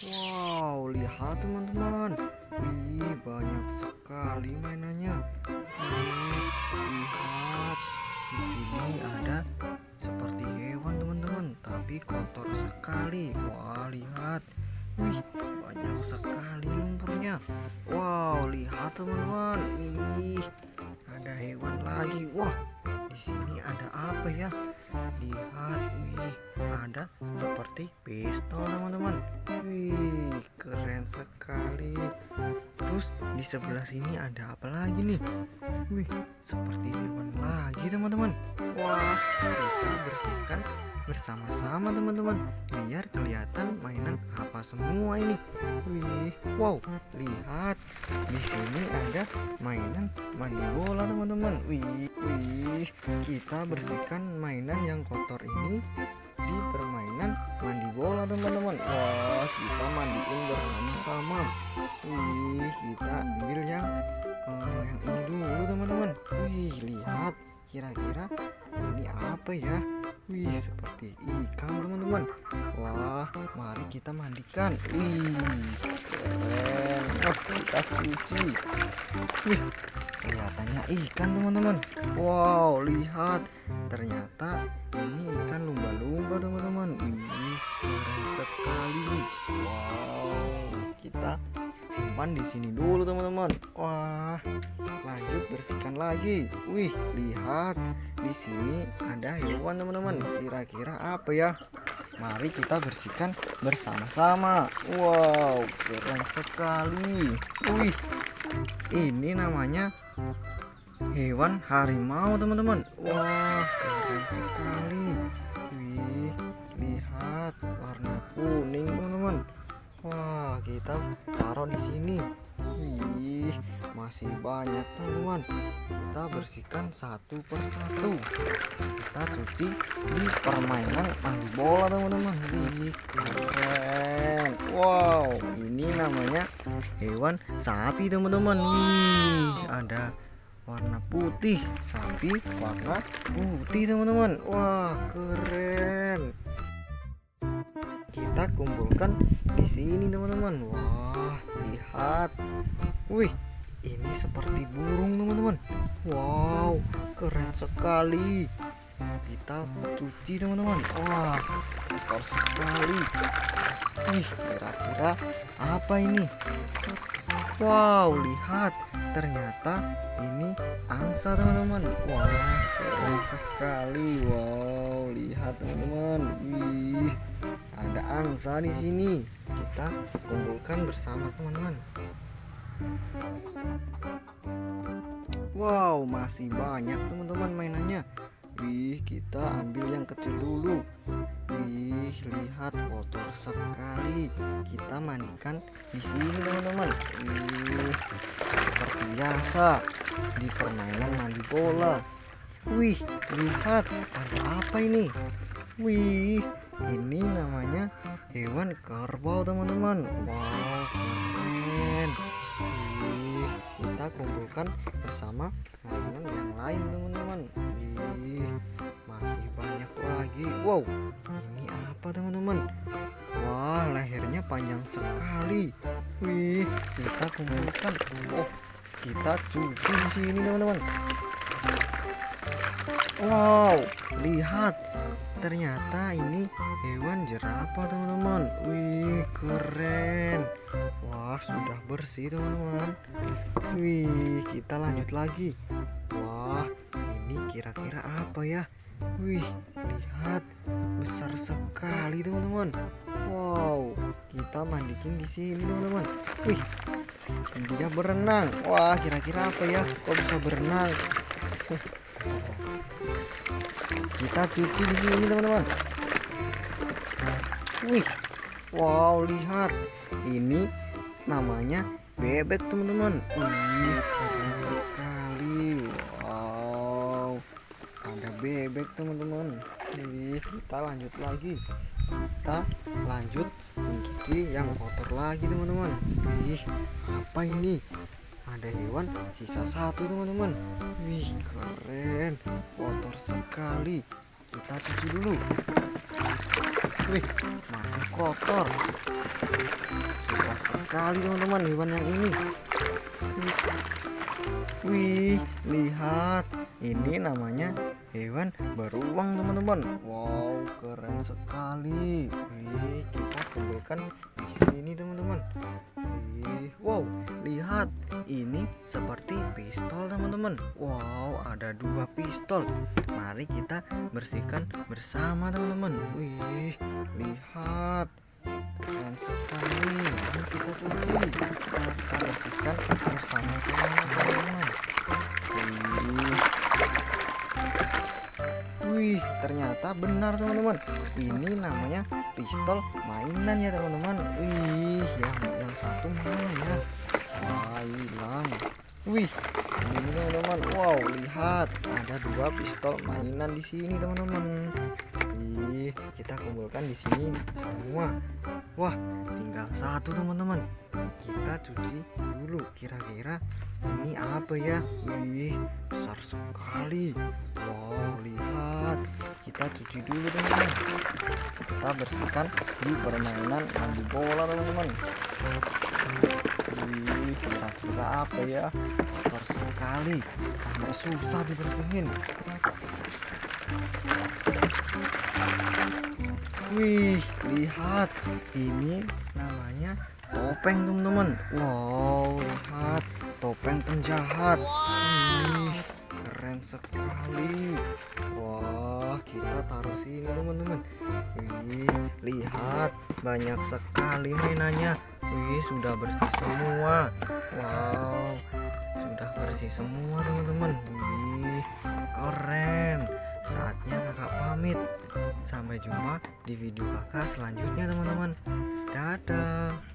Wow, lihat teman-teman. Wih, banyak sekali mainannya. Lihat. Di sini ada seperti hewan teman-teman, tapi kotor sekali. Wah, lihat. Wih, banyak sekali lumpurnya. Wow, lihat teman-teman. Wih, ada hewan lagi. Wah, di sini ada apa ya? Lihat, wih, ada seperti pistol teman-teman. Di sebelah sini ada apa lagi nih? Wih, seperti hewan lagi teman-teman. Wah, kita bersihkan bersama-sama teman-teman biar kelihatan mainan apa semua ini. Wih, wow, lihat di sini ada mainan mandi bola teman-teman. Wih, wih, kita bersihkan mainan yang kotor ini di permainan mandi bola teman-teman. Wah, kita mandiin bersama-sama. Wih, Seperti ikan teman-teman. Wah, mari kita mandikan. Wih, keren. Oh, kita cuci. Wih, kelihatannya ikan teman-teman. Wow, lihat. Ternyata ini ikan lumba-lumba teman-teman. Wih, keren sekali. Wow, kita simpan di sini dulu teman-teman. Wah, lanjut bersihkan lagi. Wih, lihat di sini ada hewan teman-teman. Kira-kira apa ya? Mari kita bersihkan bersama-sama. Wow, keren sekali. Wih, ini namanya hewan harimau teman-teman. Wah, keren sekali. Banyak teman-teman. Kita bersihkan satu persatu. Kita cuci di permainan mandi bola teman-teman. Wih, keren. Wow, ini namanya hewan sapi teman-teman. Ada warna putih sapi warna putih teman-teman wah keren kita kumpulkan di sini teman-teman wah lihat wih ini seperti burung teman-teman. Wow keren sekali. Kita cuci teman-teman. Wah kotor sekali. Wih kira-kira apa ini? Wow lihat. Ternyata ini angsa teman-teman. Wah keren sekali. Wow lihat teman-teman. Wih ada angsa di sini. Kita kumpulkan bersama teman-teman wow masih banyak teman-teman mainannya. Wih kita ambil yang kecil dulu. Wih lihat kotor sekali. Kita mandikan di sini teman-teman. Wih seperti biasa di permainan mandi bola. Wih lihat ada apa ini? Wih ini namanya hewan kerbau teman-teman. Wow kumpulkan bersama mainan yang lain teman-teman. Wih masih banyak lagi. Wow ini apa teman-teman? Wah lehernya panjang sekali. Wih kita kumpulkan. Oh kita cuci di sini teman-teman. Wow lihat ternyata ini hewan jerapah teman-teman. Wih keren. Wah sudah bersih teman-teman. Wih kita lanjut lagi. Wah ini kira-kira apa ya? Wih lihat. Besar sekali teman-teman. Wow kita mandikin di sini teman-teman. Wih dia berenang. Wah kira-kira apa ya? Kok bisa berenang kita cuci di sini teman-teman. Wih wow lihat. Ini namanya bebek teman-teman. Wih keren sekali. Wow ada bebek teman-teman. Kita lanjut lagi. Kita lanjut mencuci yang kotor lagi teman-teman. Wih apa ini ada hewan sisa satu teman-teman. Wih keren. Kotor sekali. Kita cuci dulu. Wih masih kotor? Susah sekali teman-teman hewan yang ini. Wih lihat. Ini namanya hewan beruang teman-teman. Wow keren sekali. Wih kita kumpulkan di sini teman-teman. Wih wow ini seperti pistol teman-teman. Wow ada dua pistol. Mari kita bersihkan bersama teman-teman. Wih lihat. Keren sekali. Mari kita cuci kita bersihkan bersama-sama ternyata benar teman-teman. Ini namanya pistol mainan ya teman-teman. Wih, yang yang satu mana ya? Wah, hilang. Wih, ini teman-teman. Wow, lihat ada dua pistol mainan di sini teman-teman. Wih, kita kumpulkan di sini semua. Wah, tinggal satu teman-teman. Kita cuci dulu. Kira-kira ini apa ya? Wih, besar sekali. Wow. Kita cuci dulu teman-teman. Kita bersihkan di permainan mandi bola teman-teman. Wih, kira-kira apa ya? Kotor sekali. Sampai susah dibersihin. Wih, lihat. Ini namanya topeng teman-teman. Wow, lihat topeng penjahat. Wih, keren sekali. Wah, kita taruh sini teman-teman. Wih, lihat banyak sekali mainannya. Wih, sudah bersih semua. Wow, sudah bersih semua teman-teman. Wih, keren. Saatnya kakak pamit. Sampai jumpa di video kakak selanjutnya teman-teman. Dadah.